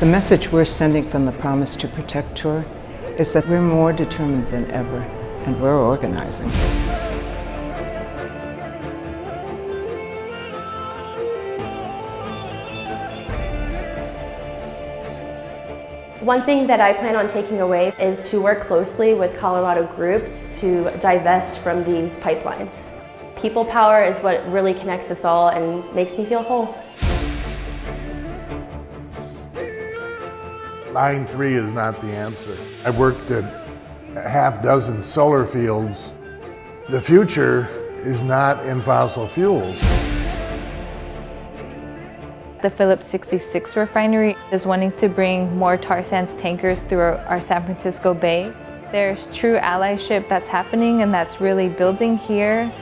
The message we're sending from the Promise to Protect Tour is that we're more determined than ever, and we're organizing. One thing that I plan on taking away is to work closely with Colorado groups to divest from these pipelines. People power is what really connects us all and makes me feel whole. Line 3 is not the answer. I've worked at a half dozen solar fields. The future is not in fossil fuels. The Phillips 66 refinery is wanting to bring more tar sands tankers through our San Francisco Bay. There's true allyship that's happening and that's really building here.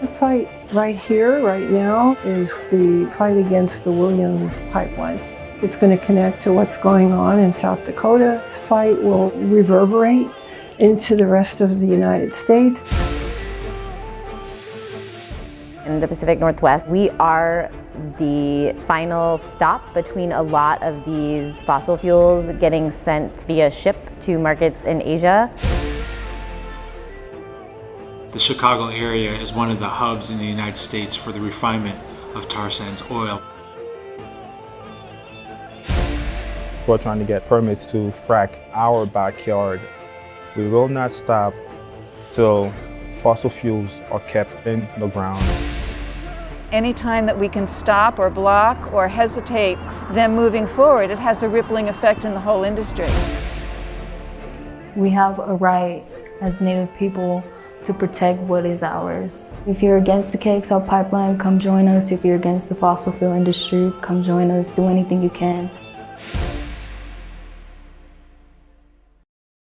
The fight right here, right now, is the fight against the Williams pipeline. It's going to connect to what's going on in South Dakota. This fight will reverberate into the rest of the United States in the Pacific Northwest. We are the final stop between a lot of these fossil fuels getting sent via ship to markets in Asia. The Chicago area is one of the hubs in the United States for the refinement of tar sands oil. We're trying to get permits to frack our backyard. We will not stop till fossil fuels are kept in the ground. Anytime that we can stop or block or hesitate them moving forward, it has a rippling effect in the whole industry. We have a right as Native people to protect what is ours. If you're against the KXL pipeline, come join us. If you're against the fossil fuel industry, come join us. Do anything you can.